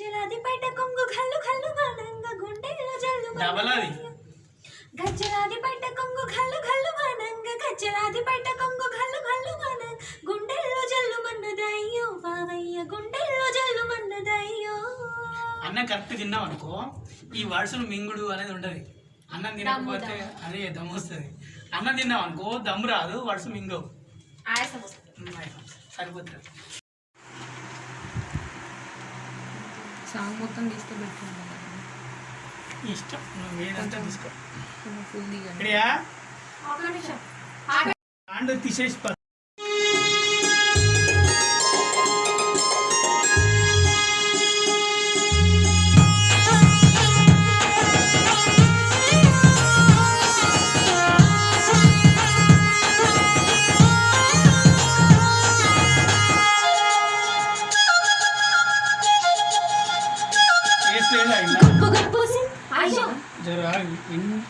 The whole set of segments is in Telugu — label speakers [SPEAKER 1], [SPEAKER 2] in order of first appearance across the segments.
[SPEAKER 1] గజ్జలాది బయట కొంగు కళ్ళు కళ్ళు మానంగా గుండెల్లో జల్లు. గజ్జలాది బయట కొంగు కళ్ళు మానంగా గజ్జలాది బయట కొంగు కళ్ళు కళ్ళు మానంగా గుండెల్లో జల్లు మన్నదయ్యో బావయ్య గుండెల్లో జల్లు మన్నదయ్యో.
[SPEAKER 2] అన్నం కరెక్ట్ తిన్నాం అనుకో ఈ వరుసను మింగుడు అనేది ఉండదు అన్నం తినకపోతే అదే దమ్ము వస్తుంది. అన్నం తిన్నాం అనుకో దమ్ము రాదు వరుస మింగవు.
[SPEAKER 1] ఆయాసం వస్తుంది.
[SPEAKER 2] సరిపోతుంది.
[SPEAKER 3] సాంగ్ మొత్తం తీస్తే పెట్టుకుంటాను
[SPEAKER 2] ఇష్టం. నువ్వు ఏదంతా తీసుకో.
[SPEAKER 3] ఫుల్
[SPEAKER 2] హ్యాండ్ తీసేసి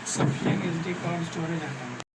[SPEAKER 1] सफियन एस डी कार्ड स्टोरेज है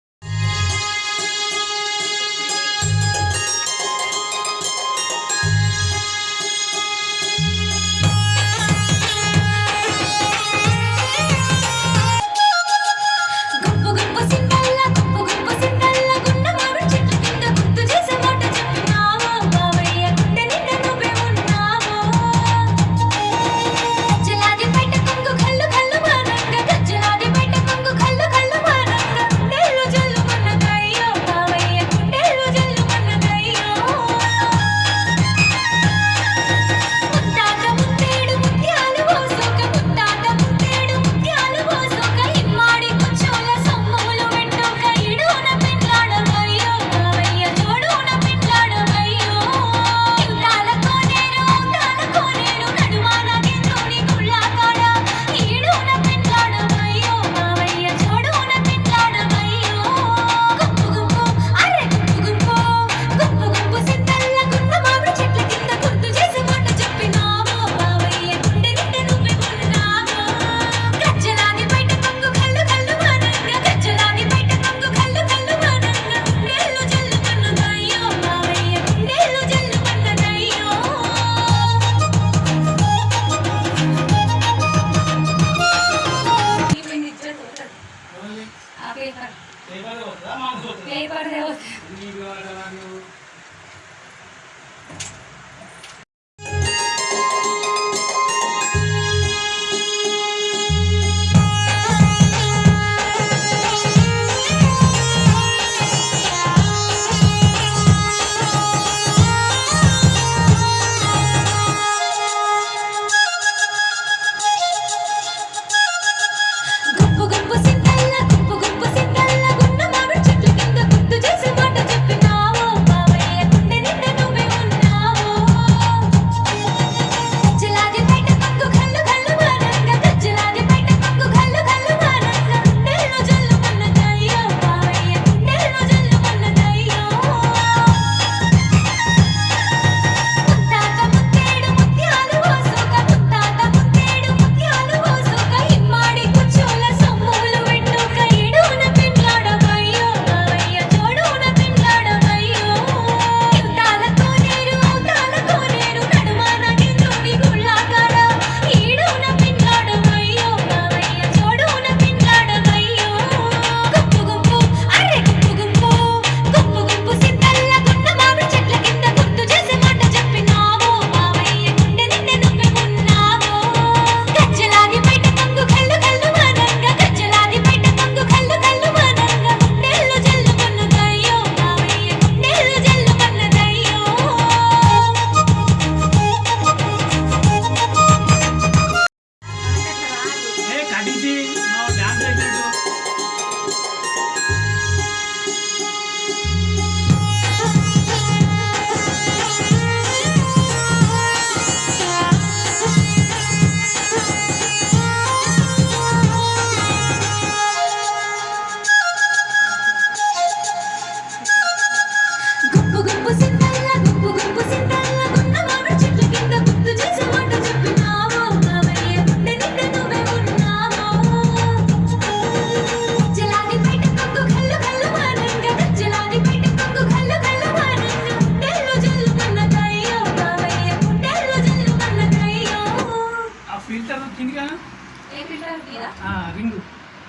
[SPEAKER 1] రింగ్.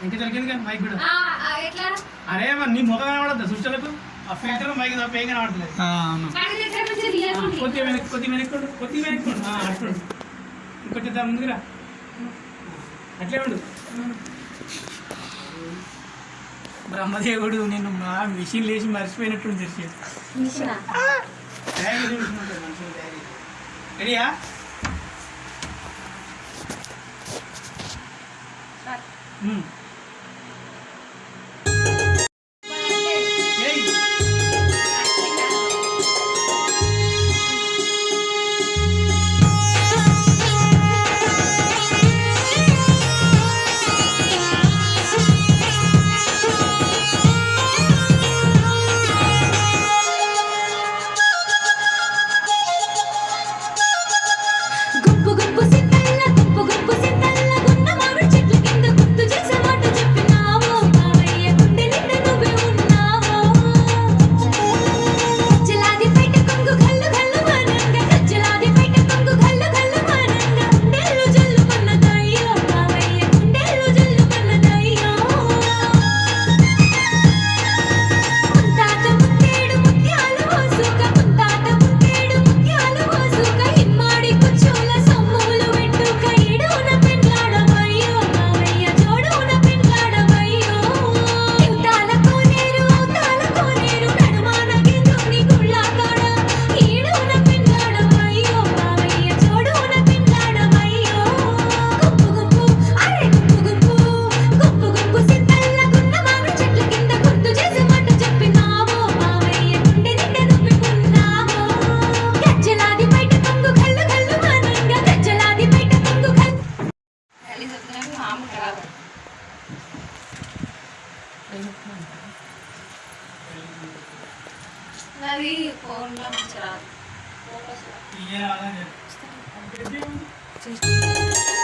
[SPEAKER 1] ఇంకా జరిగింది కదా మైక్ కూడా. అరే నీ ముఖం కనబడద్దా? సృష్టిలకు ఆ ఫిల్టర్ మైక్ తప్ప ఏం కనబడలేదు కొద్ది వెనక్కి కొద్ది వెనక్కోండు కొద్ది వెనక్కోండు అట్లుండు ఇంకొంచెం దాని ముందుకురా అట్లే ఉండు. బ్రహ్మదేవుడు నేను మా మిషన్ లేచి మర్చిపోయినట్టు
[SPEAKER 2] తెలిసేది
[SPEAKER 1] రెడీయా 嗯。Obrigado.
[SPEAKER 3] Né?